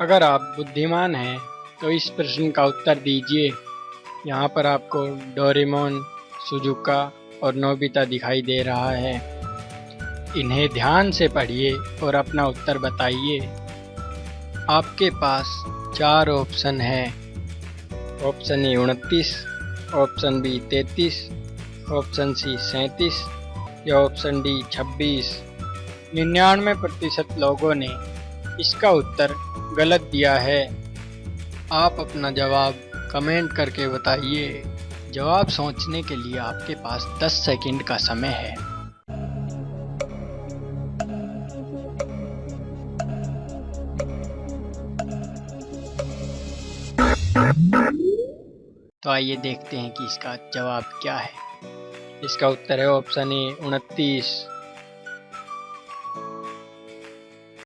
अगर आप बुद्धिमान हैं तो इस प्रश्न का उत्तर दीजिए। यहाँ पर आपको डोरेमोन, सुजुका और नोबिता दिखाई दे रहा है। इन्हें ध्यान से पढ़िए और अपना उत्तर बताइए। आपके पास चार ऑप्शन है। ऑप्शन ए उनतीस, ऑप्शन बी तैतीस, ऑप्शन सी सैंतीस या ऑप्शन डी छब्बीस। निन्यानवे प्रतिशत लोगों ने इसका उत्तर गलत दिया है। आप अपना जवाब कमेंट करके बताइए। जवाब सोचने के लिए आपके पास 10 सेकंड का समय है। तो आइए देखते हैं कि इसका जवाब क्या है। इसका उत्तर है ऑप्शन ए, उनतीस।